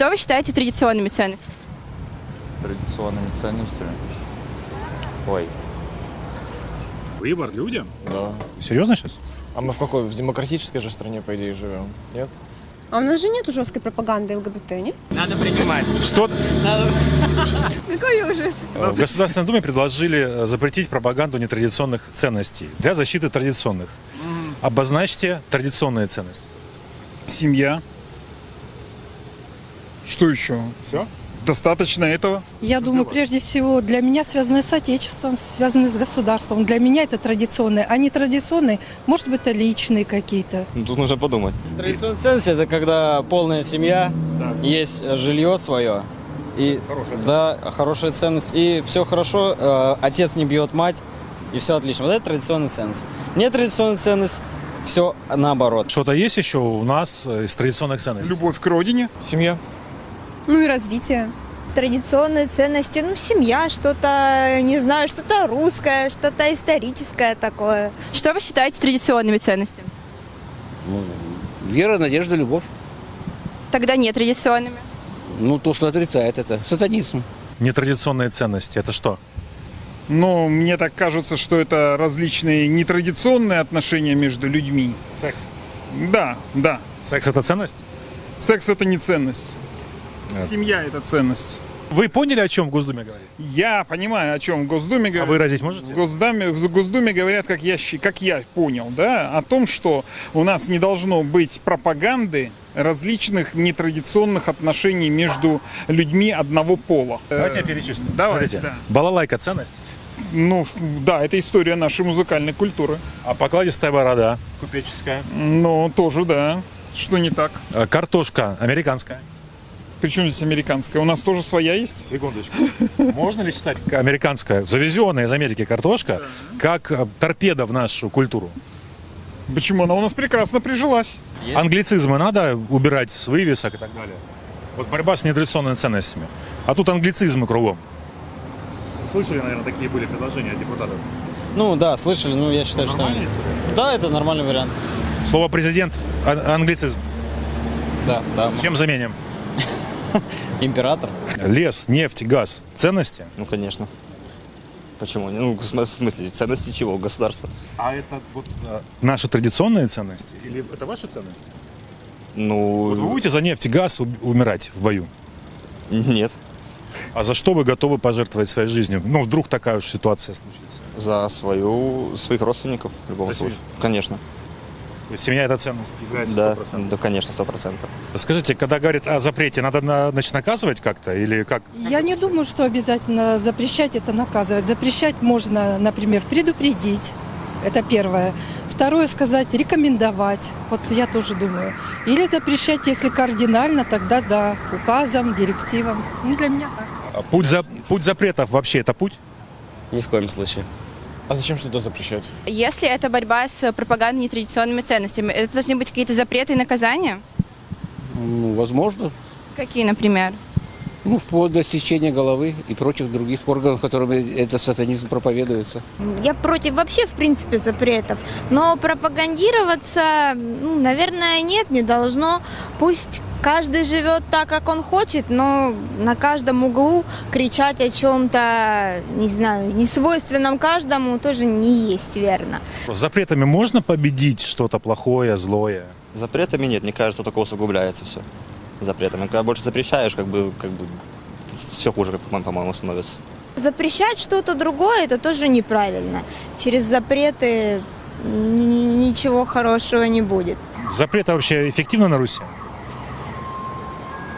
Что вы считаете традиционными ценностями? Традиционными ценностями. Ой. Выбор людям? Да. Серьезно сейчас? А мы в какой? В демократической же стране, по идее, живем. Нет? А у нас же нет жесткой пропаганды ЛГБТ, не? Что Какой ужас. в Государственной Думе предложили э, запретить пропаганду нетрадиционных ценностей для защиты традиционных. Обозначьте традиционные ценности. Семья. Что еще? Все? Достаточно этого? Я думаю, прежде всего, для меня связаны с отечеством, связаны с государством. Для меня это традиционные. А не традиционные, может быть, это личные какие-то. Ну, тут нужно подумать. Традиционная ценность это когда полная семья, есть э, жилье свое. И, да, хорошая ценность. И все хорошо, э, отец не бьет мать, и все отлично. Вот это традиционная ценность. Нетрадиционная ценность, все наоборот. Что-то есть еще у нас э, из традиционных ценностей? Любовь к родине. Семья. Ну и развитие. традиционные ценности, ну, семья, что-то, не знаю, что-то русское, что-то историческое такое. Что вы считаете традиционными ценностями? Вера, надежда, любовь. Тогда не традиционными. Ну, то, что отрицает это. Сатанизм. Нетрадиционные ценности это что? Но мне так кажется, что это различные нетрадиционные отношения между людьми. Секс. Да, да. Секс это ценность? Секс это не ценность. Нет. Семья это ценность. Вы поняли, о чем в Госдуме говорит? Я понимаю, о чем в Госдуме А говорят. выразить можете? В Госдуме, в Госдуме говорят, как я, как я понял, да, о том, что у нас не должно быть пропаганды различных нетрадиционных отношений между людьми одного пола. Давайте я Э, перечислю. Давайте, Смотрите, да. Балалайка ценность, Ну, да, это история нашей музыкальной культуры. а покладистая борода купеческая, Но тоже, да. Что не так? Э, картошка американская. Причем здесь американская? У нас тоже своя есть? Секундочку. Можно ли считать американская, завезенная из Америки картошка, как э, торпеда в нашу культуру? Почему? Она у нас прекрасно прижилась. Англицизмы надо убирать с вывесок и так далее. Вот борьба с нетрадиционными ценностями. А тут англицизмы кругом. Слышали, наверное, такие были предложения депутатов. Ну да, слышали, ну я считаю, что... Да, это нормальный вариант. Слово президент а- англицизм. Да, да. Чем заменим? Император. Лес, нефть, газ. Ценности? Ну, конечно. Почему? Ну, в см- в смысле, ценности чего? Государства? А это вот наши традиционные ценности? Или это ваши ценности? Ну, Вот вы будете за нефть и газ умирать в бою? нет. А за что вы готовы пожертвовать своей жизнью? Ну, вдруг такая уж ситуация случится. За свою, своих родственников в любом За случае. семью? Конечно. Семья – это ценность является Да, 100%. да, конечно, сто процентов. Скажите, когда говорят о запрете, надо на- значит, наказывать как-то? Или как? Я не думаю, что обязательно запрещать это наказывать. Запрещать можно, например, предупредить. Это первое. Второе сказать, рекомендовать. Вот я тоже думаю. Или запрещать, если кардинально, тогда да, указом, директивам. Ну, для меня так. А Путь, за, путь запретов вообще это путь? Ни в коем случае. А зачем что-то запрещать? Если это борьба с пропагандой нетрадиционными ценностями, это должны быть какие-то запреты и наказания? Ну, возможно. Какие, например? Ну, вплоть до сечения головы и прочих других органов, которыми этот сатанизм проповедуется. Я против вообще, в принципе, запретов. Но пропагандироваться, ну, наверное, нет, не должно. Пусть каждый живет так, как он хочет, но на каждом углу кричать о чем-то, не знаю, не свойственном каждому тоже не есть верно. С запретами можно победить что-то плохое, злое? Запретами нет, мне кажется, только усугубляется все. Запретами. Когда больше запрещаешь, как бы, как бы все хуже, по-моему, становится. Запрещать что-то другое, это тоже неправильно. Через запреты ни- ни- ничего хорошего не будет. Запреты вообще эффективны на Руси?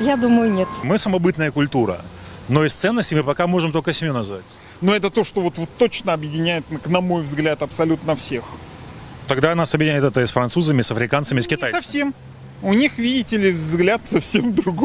Я думаю, нет. Мы самобытная культура. Но из ценностей мы пока можем только семью назвать. Но это то, что вот, вот точно объединяет, на мой взгляд, абсолютно всех. Тогда нас объединяет это и с французами, с африканцами, с Не китайцами. совсем. У них, видите ли, взгляд совсем другой.